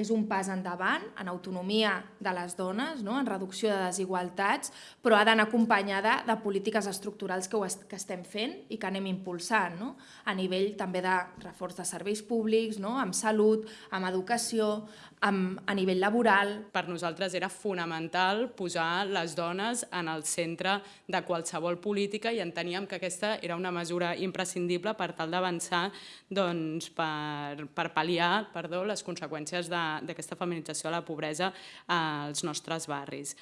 És un pas endavant en autonomia de les dones, no? en reducció de desigualtats, però ha d'anar acompanyada de polítiques estructurals que, est que estem fent i que anem impulsant, no? a nivell també de reforç de serveis públics, no? amb salut, amb educació, amb, a nivell laboral. Per nosaltres era fonamental posar les dones en el centre de qualsevol política i enteníem que aquesta era una mesura imprescindible per tal d'avançar doncs, per, per pal·liar perdó, les conseqüències d'aquesta feminització de la pobresa als nostres barris.